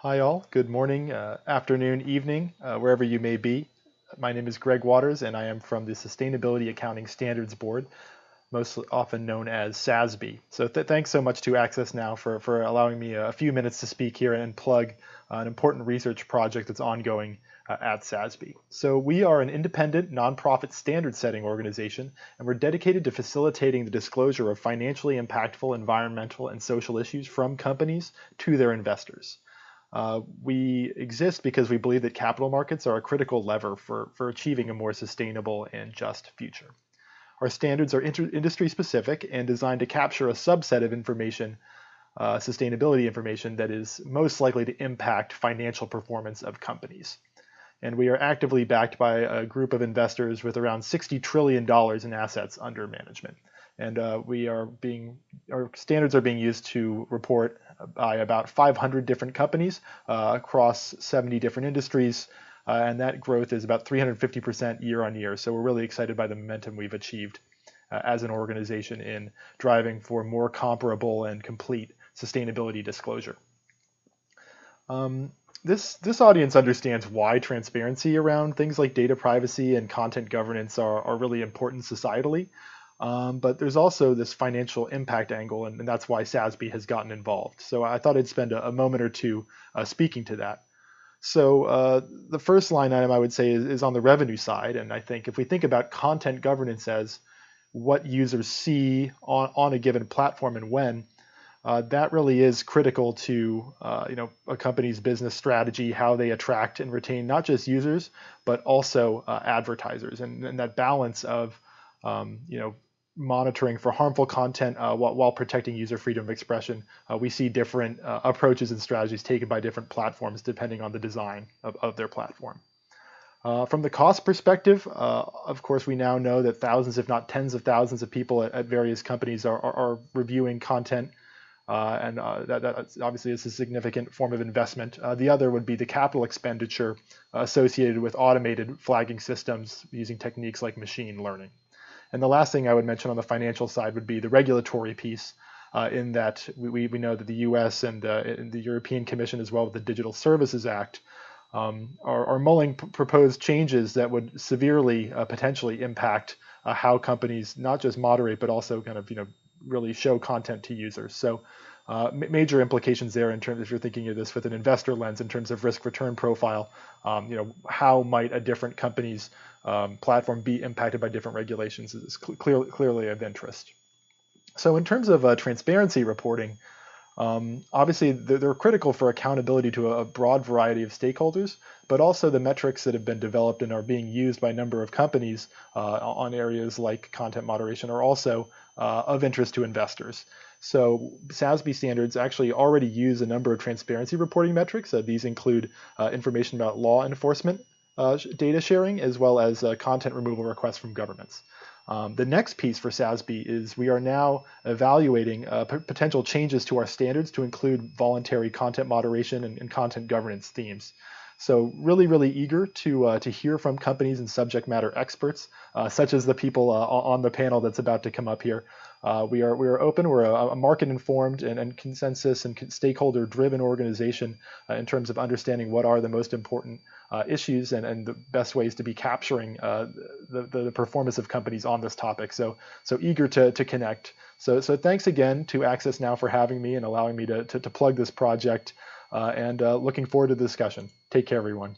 Hi all, good morning, uh, afternoon, evening, uh, wherever you may be. My name is Greg Waters and I am from the Sustainability Accounting Standards Board, most often known as SASB. So th thanks so much to Access Now for, for allowing me a few minutes to speak here and plug uh, an important research project that's ongoing uh, at SASB. So we are an independent, nonprofit standard setting organization, and we're dedicated to facilitating the disclosure of financially impactful environmental and social issues from companies to their investors. Uh, we exist because we believe that capital markets are a critical lever for, for achieving a more sustainable and just future. Our standards are industry specific and designed to capture a subset of information, uh, sustainability information, that is most likely to impact financial performance of companies. And we are actively backed by a group of investors with around $60 trillion in assets under management. And uh, we are being, our standards are being used to report by about 500 different companies uh, across 70 different industries. Uh, and that growth is about 350% year on year. So we're really excited by the momentum we've achieved uh, as an organization in driving for more comparable and complete sustainability disclosure. Um, this, this audience understands why transparency around things like data privacy and content governance are, are really important societally. Um, but there's also this financial impact angle, and, and, that's why SASB has gotten involved. So I thought I'd spend a, a moment or two uh, speaking to that. So uh, the first line item I would say is, is, on the revenue side, and I think if we think about content governance as what users see on, on a given platform and when, uh, that really is critical to uh, you know a company's business strategy, how they attract and retain not just users but also uh, advertisers, and, and, that balance of um, you know monitoring for harmful content uh, while, while, protecting user freedom of expression. Uh, we see different uh, approaches and strategies taken by different platforms depending on the design of, of their platform. Uh, from the cost perspective, uh, of course, we now know that thousands, if not tens of thousands of people at, at various companies are, are, are reviewing content uh, and that, that, obviously is a significant form of investment. the other would be the capital expenditure associated with automated flagging systems using techniques like machine learning. And the last thing I would mention on the financial side would be the regulatory piece, uh, in that we, we know that the US and, uh, and, the European Commission, as well with the Digital Services Act, um, are, are, mulling proposed changes that would severely uh, potentially impact uh, how companies not just moderate, but also kind of you know really show content to users. So uh, major implications there in terms if you're thinking of this with an investor lens in terms of risk return profile. Um, you know, how might a different company's um, platform be impacted by different regulations is cl clearly of interest. So in terms of uh, transparency reporting, um, obviously they're, they're, critical for accountability to a, a, broad variety of stakeholders, but also the metrics that have been developed and are being used by a number of companies uh, on areas like content moderation are also uh, of interest to investors. So SASB standards actually already use a number of transparency reporting metrics. Uh, these include uh, information about law enforcement uh, data sharing, as well as uh, content removal requests from governments. Um, the next piece for SASB is we are now evaluating uh, potential changes to our standards to include voluntary content moderation and, and content governance themes. So really, really eager to, uh, to hear from companies and subject matter experts, uh, such as the people uh, on the panel that's about to come up here. Uh, we are we are open. We're a, a market informed and, and, consensus and stakeholder driven organization uh, in terms of understanding what are the most important uh, issues and, and the best ways to be capturing uh, the, the performance of companies on this topic. So so eager to to connect. So so thanks again to Access Now for having me and allowing me to to, to plug this project. Uh, and uh, looking forward to the discussion. Take care, everyone.